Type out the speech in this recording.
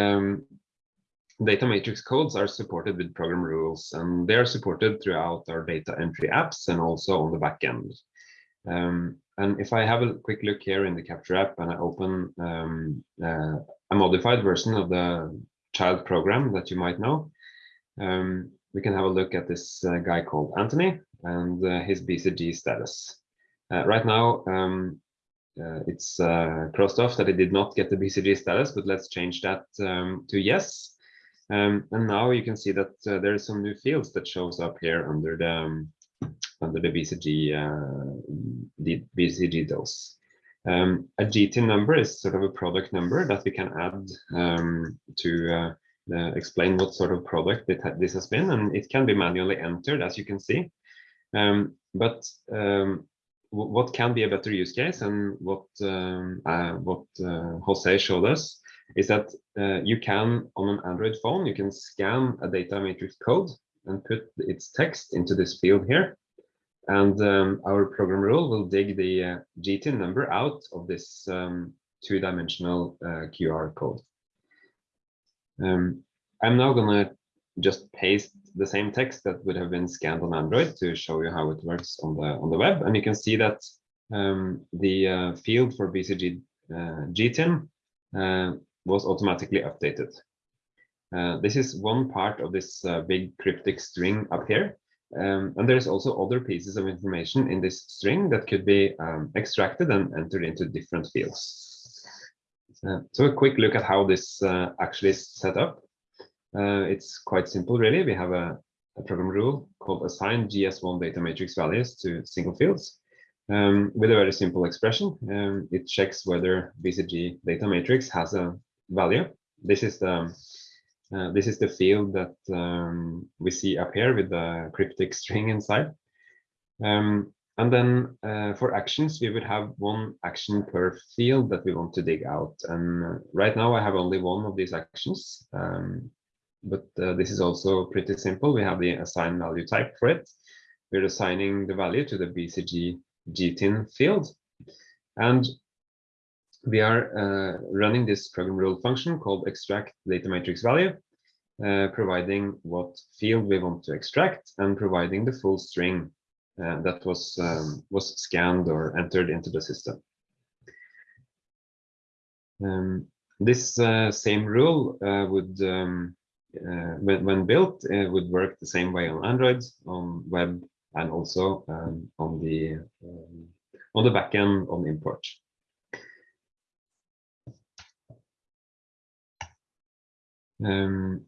um, data matrix codes are supported with program rules and they are supported throughout our data entry apps and also on the back end. Um, and if I have a quick look here in the Capture app and I open um, uh, a modified version of the child program that you might know, um, we can have a look at this uh, guy called Anthony and uh, his BCG status. Uh, right now, um, uh, it's uh, crossed off that it did not get the BCG status, but let's change that um, to yes. Um, and now you can see that uh, there are some new fields that shows up here under the um, under the BCG uh, the BCG dose. Um, a GTIN number is sort of a product number that we can add um, to uh, uh, explain what sort of product ha this has been, and it can be manually entered, as you can see. Um, but what can be a better use case, and what um, uh, what uh, Jose showed us is that uh, you can, on an Android phone, you can scan a data matrix code and put its text into this field here. And um, our program rule will dig the uh, GTIN number out of this um, two-dimensional uh, QR code. Um, I'm now to just paste the same text that would have been scanned on Android to show you how it works on the on the web. And you can see that um, the uh, field for BCG uh, GTIN uh, was automatically updated. Uh, this is one part of this big cryptic string up here. Um, and there's also other pieces of information in this string that could be um, extracted and entered into different fields. Uh, so a quick look at how this uh, actually is set up. Uh, it's quite simple, really. We have a, a, program rule called assign GS1 data matrix values to single fields um, with a very simple expression. Um, it checks whether BCG data matrix has a value. This is the uh, this is the field that um, we see up here with the cryptic string inside. Um, and then uh, for actions, we would have one action per field that we want to dig out. And uh, right now I have only one of these actions, um, but uh, this is also pretty simple. We have the assign value type for it. We're assigning the value to the BCG GTIN field. And we are uh, running this program rule function called extract data matrix value, uh, providing what field we want to extract and providing the full string uh, that was um, was scanned or entered into the system. Um, this uh, same rule uh, would, um, uh, when, when, built, it would work the same way on Android, on web, and also um, on the um, on the backend on import. Um,